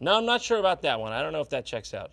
No, I'm not sure about that one. I don't know if that checks out.